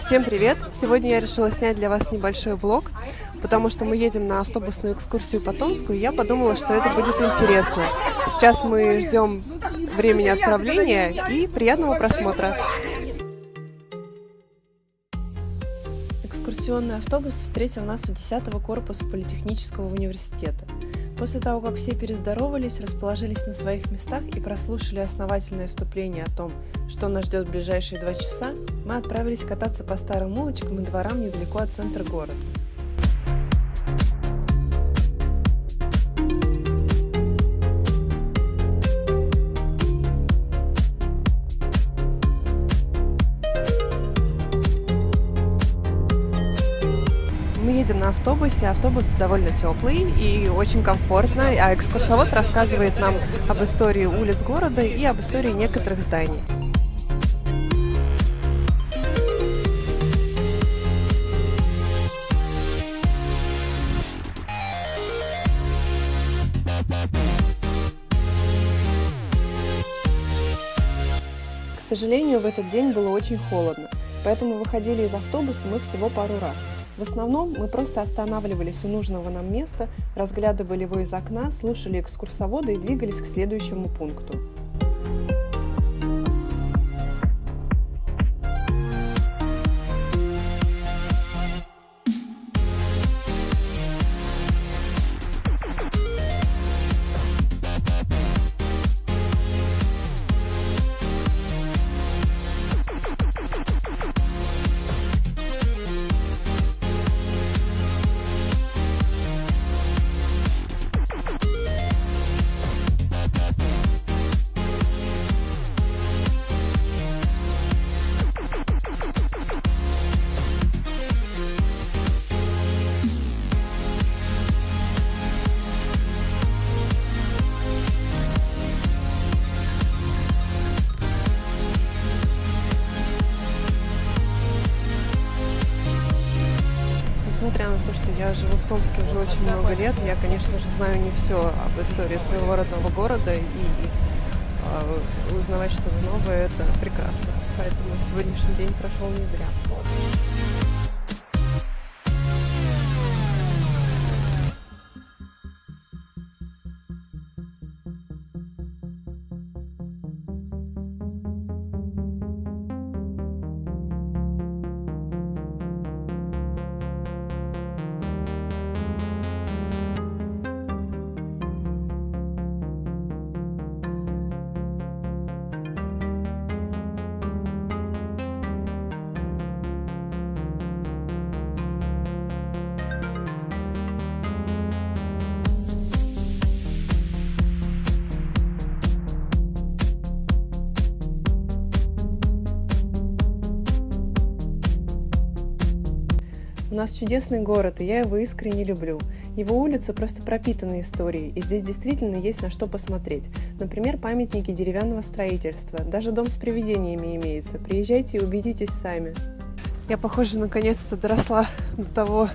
Всем привет! Сегодня я решила снять для вас небольшой влог, потому что мы едем на автобусную экскурсию по Томску, и я подумала, что это будет интересно. Сейчас мы ждем времени отправления и приятного просмотра. Экскурсионный автобус встретил нас у 10 корпуса Политехнического университета. После того, как все перездоровались, расположились на своих местах и прослушали основательное вступление о том, что нас ждет в ближайшие два часа, мы отправились кататься по старым улочкам и дворам недалеко от центра города. Едем на автобусе. Автобус довольно теплый и очень комфортно. А экскурсовод рассказывает нам об истории улиц города и об истории некоторых зданий. К сожалению, в этот день было очень холодно, поэтому выходили из автобуса мы всего пару раз. В основном мы просто останавливались у нужного нам места, разглядывали его из окна, слушали экскурсовода и двигались к следующему пункту. Несмотря на то, что я живу в Томске уже очень много лет, я, конечно же, знаю не все об истории своего родного города, и э, узнавать что-то новое – это прекрасно. Поэтому сегодняшний день прошел не зря. У нас чудесный город, и я его искренне люблю. Его улицы просто пропитаны историей, и здесь действительно есть на что посмотреть. Например, памятники деревянного строительства. Даже дом с привидениями имеется. Приезжайте и убедитесь сами. Я, похоже, наконец-то доросла до того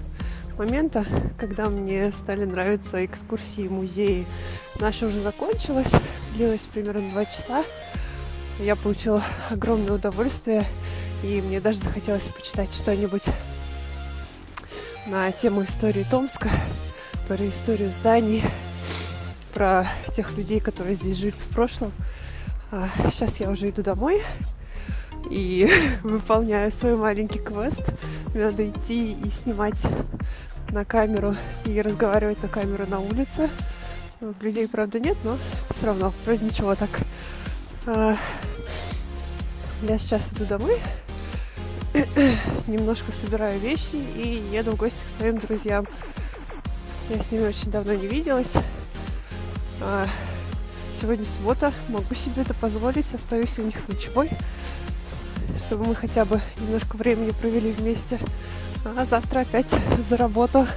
момента, когда мне стали нравиться экскурсии, музеи. Наша уже закончилась, длилась примерно два часа. Я получила огромное удовольствие, и мне даже захотелось почитать что-нибудь на тему истории Томска, про историю зданий, про тех людей, которые здесь жили в прошлом. А сейчас я уже иду домой и выполняю свой маленький квест. Мне надо идти и снимать на камеру и разговаривать на камеру на улице. Людей, правда, нет, но все равно, вроде ничего так. А, я сейчас иду домой немножко собираю вещи и еду в гости к своим друзьям. Я с ними очень давно не виделась. А, сегодня суббота, могу себе это позволить, остаюсь у них с ночевой, чтобы мы хотя бы немножко времени провели вместе. А завтра опять за работу.